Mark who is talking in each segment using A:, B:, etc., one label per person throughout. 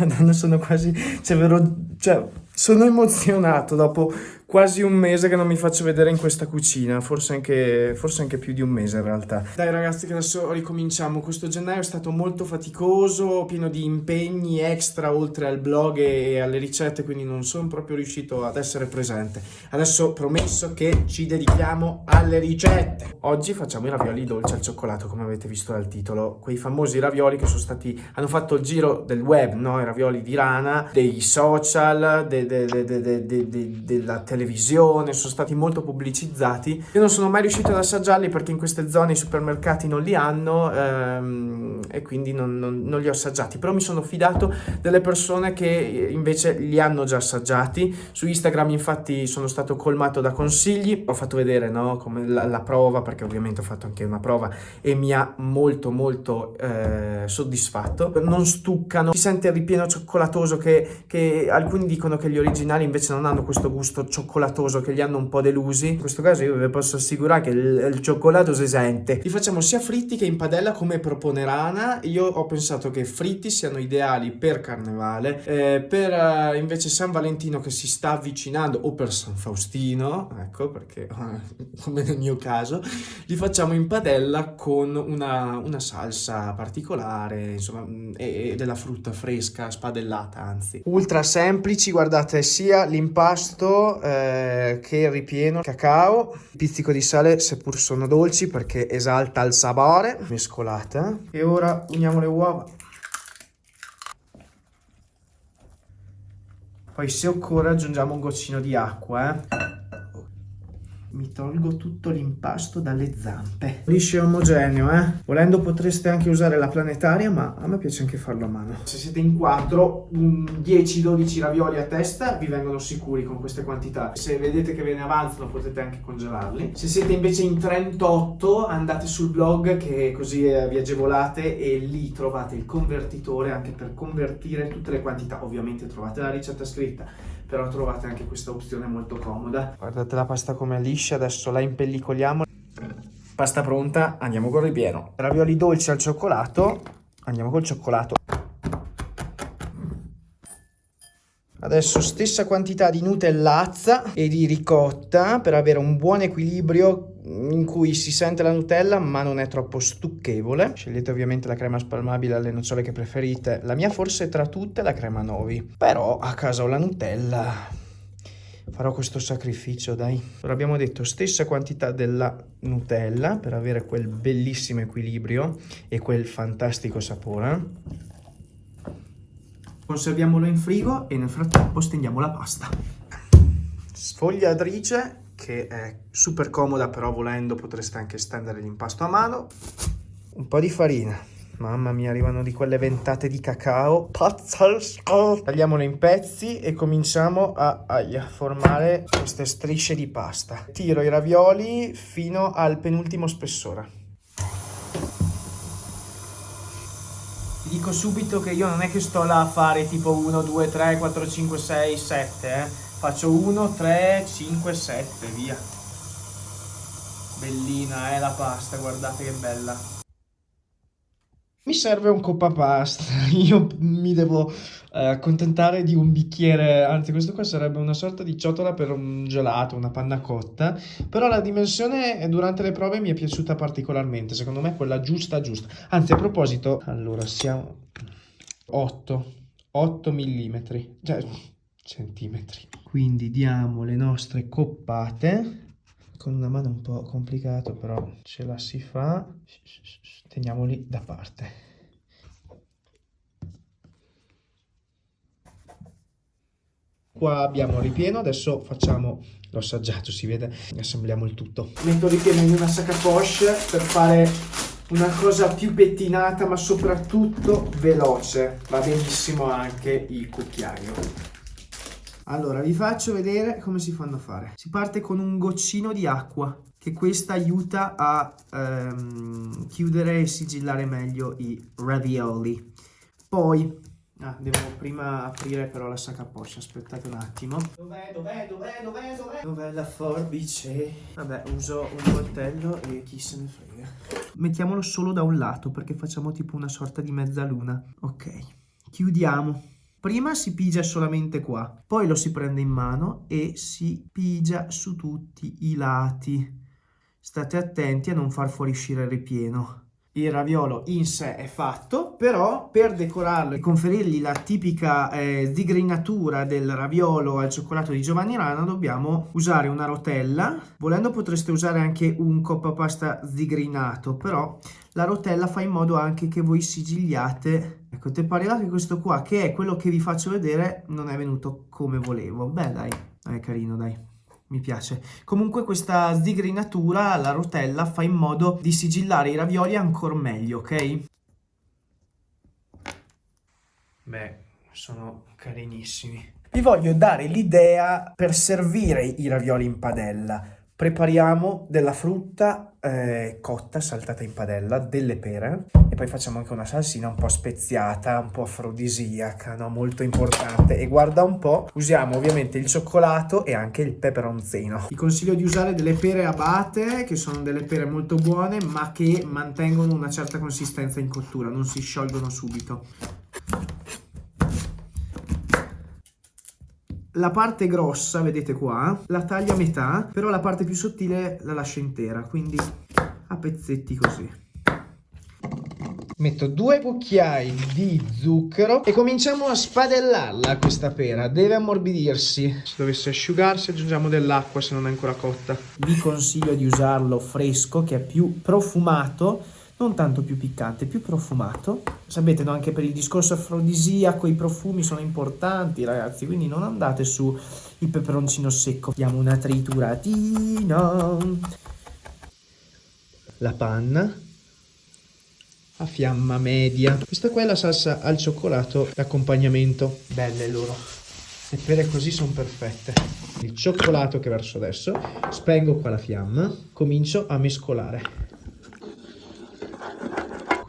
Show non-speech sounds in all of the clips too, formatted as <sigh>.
A: <laughs> Madonna, sono quasi... Cioè, vero... Cioè, sono emozionato dopo quasi un mese che non mi faccio vedere in questa cucina, forse anche, forse anche più di un mese in realtà. Dai ragazzi che adesso ricominciamo, questo gennaio è stato molto faticoso, pieno di impegni extra oltre al blog e alle ricette, quindi non sono proprio riuscito ad essere presente. Adesso promesso che ci dedichiamo alle ricette. Oggi facciamo i ravioli dolci al cioccolato, come avete visto dal titolo, quei famosi ravioli che sono stati, hanno fatto il giro del web, no? I ravioli di rana, dei social, de, de, de, della televisione, sono stati molto pubblicizzati. Io non sono mai riuscito ad assaggiarli perché in queste zone i supermercati non li hanno ehm, e quindi non, non, non, li ho assaggiati, però mi sono fidato delle persone che invece li hanno già assaggiati. Su Instagram infatti sono stato colmato da consigli, ho fatto vedere no, come la, la prova perché ovviamente ho fatto anche una prova e mi ha molto molto eh, soddisfatto. Non stuccano, si sente il ripieno cioccolatoso che, che alcuni dicono che gli originali invece non hanno questo gusto cioccolato cioccolatoso che li hanno un po' delusi. In questo caso io vi posso assicurare che il, il cioccolato si sente. Li facciamo sia fritti che in padella come propone Rana. Io ho pensato che fritti siano ideali per carnevale, eh, per uh, invece San Valentino che si sta avvicinando o per San Faustino, ecco perché come nel mio caso, li facciamo in padella con una, una salsa particolare, insomma, mm, e, e della frutta fresca, spadellata anzi. Ultra semplici, guardate sia l'impasto eh, che ripieno cacao, pizzico di sale seppur sono dolci perché esalta il sapore, mescolata. E ora uniamo le uova. Poi se occorre aggiungiamo un goccino di acqua, eh mi tolgo tutto l'impasto dalle zampe. Liscio e omogeneo, eh? Volendo potreste anche usare la planetaria, ma a me piace anche farlo a mano. Se siete in 4, 10-12 ravioli a testa vi vengono sicuri con queste quantità. Se vedete che ve ne avanzano potete anche congelarli. Se siete invece in 38, andate sul blog che così eh, vi agevolate e lì trovate il convertitore anche per convertire tutte le quantità. Ovviamente trovate la ricetta scritta però trovate anche questa opzione molto comoda. Guardate la pasta come è liscia, adesso la impellicoliamo. Pasta pronta, andiamo con il ripieno. Ravioli dolci al cioccolato, andiamo col cioccolato. Adesso stessa quantità di nutellazza e di ricotta per avere un buon equilibrio in cui si sente la Nutella ma non è troppo stucchevole. Scegliete ovviamente la crema spalmabile alle nocciole che preferite. La mia forse tra tutte è la crema Novi. Però a casa ho la Nutella. Farò questo sacrificio, dai. Ora abbiamo detto stessa quantità della Nutella per avere quel bellissimo equilibrio e quel fantastico sapore. Conserviamolo in frigo e nel frattempo stendiamo la pasta. Sfogliatrice che è super comoda però volendo potreste anche stendere l'impasto a mano. Un po' di farina. Mamma mia, arrivano di quelle ventate di cacao. Pazzesco! Tagliamolo in pezzi e cominciamo a, a, a, formare queste strisce di pasta. Tiro i ravioli fino al penultimo spessore. Dico subito che io non è che sto là a fare tipo 1, 2, 3, 4, 5, 6, 7, eh. Faccio 1, 3, 5, 7, via. Bellina, eh, la pasta, guardate che bella. Mi serve un coppa pasta, <laughs> io mi devo eh, accontentare di un bicchiere, anzi questo qua sarebbe una sorta di ciotola per un gelato, una panna cotta, però la dimensione durante le prove mi è piaciuta particolarmente, secondo me è quella giusta giusta. Anzi a proposito, allora siamo 8, 8 millimetri, cioè centimetri. Quindi diamo le nostre coppate. Con una mano un po' complicato però ce la si fa teniamoli da parte. Qua abbiamo il ripieno adesso facciamo l'ho assaggiato si vede? Assembliamo il tutto. Metto il ripieno in una sacca poche per fare una cosa più pettinata ma soprattutto veloce. Va benissimo anche il cucchiaio. Allora, vi faccio vedere come si fanno a fare. Si parte con un goccino di acqua, che questa aiuta a ehm, chiudere e sigillare meglio i ravioli. Poi, ah, devo prima aprire però la sacca poscia, aspettate un attimo. Dov'è, dov'è, dov'è, dov'è, dov'è? Dov'è la forbice? Vabbè, uso un coltello e chi se ne frega. Mettiamolo solo da un lato, perché facciamo tipo una sorta di mezzaluna. Ok, chiudiamo. Prima si pigia solamente qua, poi lo si prende in mano e si pigia su tutti i lati. State attenti a non far fuoriuscire il ripieno. Il raviolo in sé è fatto, però per decorarlo e conferirgli la tipica eh, digrinatura del raviolo al cioccolato di Giovanni Rana dobbiamo usare una rotella, volendo potreste usare anche un coppa pasta digrinato, però la rotella fa in modo anche che voi sigigliate, ecco te pare che questo qua che è quello che vi faccio vedere non è venuto come volevo, beh dai, è carino dai mi piace. Comunque questa sdigrinatura, la rotella, fa in modo di sigillare i ravioli ancora meglio, ok? Beh, sono carinissimi. Vi voglio dare l'idea per servire i ravioli in padella prepariamo della frutta eh, cotta, saltata in padella, delle pere e poi facciamo anche una salsina un po' speziata, un po' afrodisiaca, no? molto importante. E guarda un po', usiamo ovviamente il cioccolato e anche il peperonzino. Vi consiglio di usare delle pere abate, che sono delle pere molto buone, ma che mantengono una certa consistenza in cottura, non si sciolgono subito. La parte grossa, vedete qua, la taglio a metà, però la parte più sottile la lascio intera, quindi a pezzetti così. Metto due cucchiai di zucchero e cominciamo a spadellarla questa pera, deve ammorbidirsi. Se dovesse asciugarsi aggiungiamo dell'acqua se non è ancora cotta. Vi consiglio di usarlo fresco che è più profumato non tanto più piccante, più profumato. Sapete, no? anche per il discorso afrodisiaco i profumi sono importanti, ragazzi, quindi non andate su il peperoncino secco. Diamo una trituratina. La panna a fiamma media. Questa qua è la salsa al cioccolato d'accompagnamento. Belle loro. Le pere così sono perfette. Il cioccolato che verso adesso. Spengo qua la fiamma. Comincio a mescolare.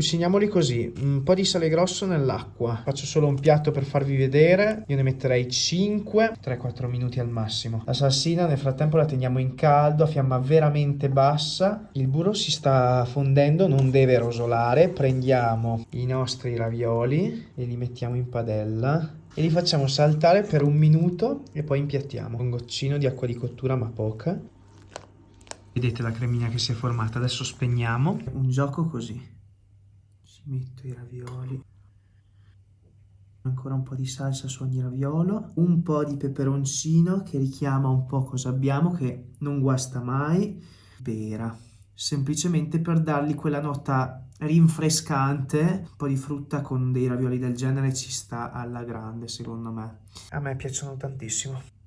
A: Cuciniamoli così, un po' di sale grosso nell'acqua. Faccio solo un piatto per farvi vedere. Io ne metterei 5, 3-4 minuti al massimo. La salsina nel frattempo la teniamo in caldo a fiamma veramente bassa. Il burro si sta fondendo, non deve rosolare. Prendiamo i nostri ravioli e li mettiamo in padella e li facciamo saltare per un minuto e poi impiattiamo. Un goccino di acqua di cottura ma poca. Vedete la cremina che si è formata, adesso spegniamo. Un gioco così ci metto i ravioli. Ancora un po' di salsa su ogni raviolo un po' di peperoncino che richiama un po' cosa abbiamo che non guasta mai pera semplicemente per dargli quella nota rinfrescante. Un po' di frutta con dei ravioli del genere ci sta alla grande secondo me. A me piacciono tantissimo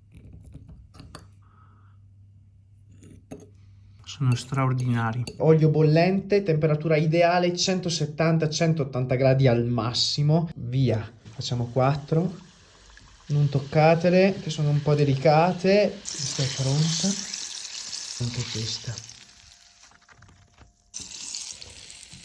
A: sono straordinari. Olio bollente, temperatura ideale 170-180 gradi al massimo. Via. Facciamo 4. Non toccatele, che sono un po' delicate. Questa è pronta. Anche questa.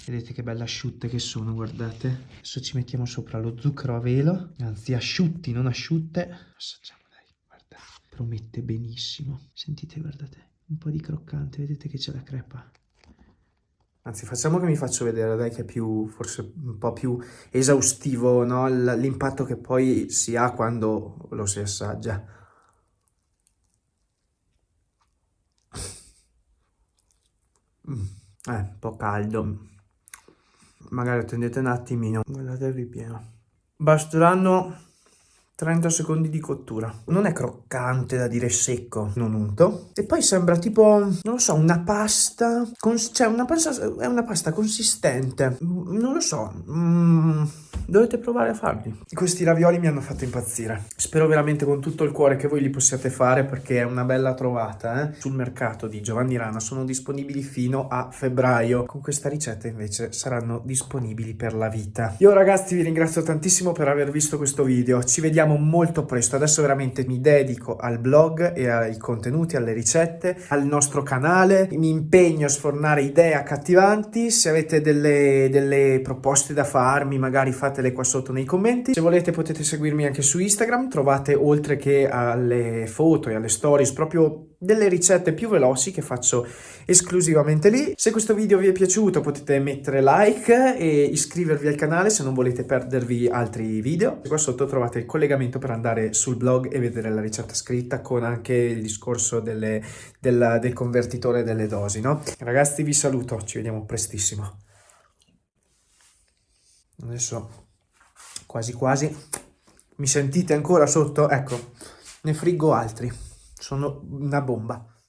A: Vedete che belle asciutte che sono, guardate. Adesso ci mettiamo sopra lo zucchero a velo. Anzi, asciutti, non asciutte. Assaggiamo, dai, guarda. Promette benissimo. Sentite, guardate un po' di croccante, vedete che c'è la crepa. Anzi, facciamo che mi faccio vedere, dai, che è più, forse un po' più esaustivo, no? L'impatto che poi si ha quando lo si assaggia. Mm, eh, un po' caldo. Magari attendete un attimino. Guardate il ripieno. Basteranno 30 secondi di cottura. Non è croccante da dire secco, non unto. E poi sembra tipo, non lo so, una pasta, cioè una pasta, è una pasta consistente. Non lo so, mm, dovete provare a farli. Questi ravioli mi hanno fatto impazzire. Spero veramente con tutto il cuore che voi li possiate fare perché è una bella trovata. Eh? Sul mercato di Giovanni Rana sono disponibili fino a febbraio. Con questa ricetta invece saranno disponibili per la vita. Io ragazzi vi ringrazio tantissimo per aver visto questo video. Ci vediamo molto presto. Adesso veramente mi dedico al blog e ai contenuti, alle ricette, al nostro canale. Mi impegno a sfornare idee accattivanti. Se avete delle, delle proposte da farmi, magari fate lasciatele qua sotto nei commenti. Se volete potete seguirmi anche su Instagram, trovate oltre che alle foto e alle stories proprio delle ricette più veloci che faccio esclusivamente lì. Se questo video vi è piaciuto potete mettere like e iscrivervi al canale se non volete perdervi altri video. Qua sotto trovate il collegamento per andare sul blog e vedere la ricetta scritta con anche il discorso delle, del, del convertitore delle dosi, no? Ragazzi vi saluto, ci vediamo prestissimo. Adesso quasi quasi. Mi sentite ancora sotto? Ecco, ne friggo altri. Sono una bomba.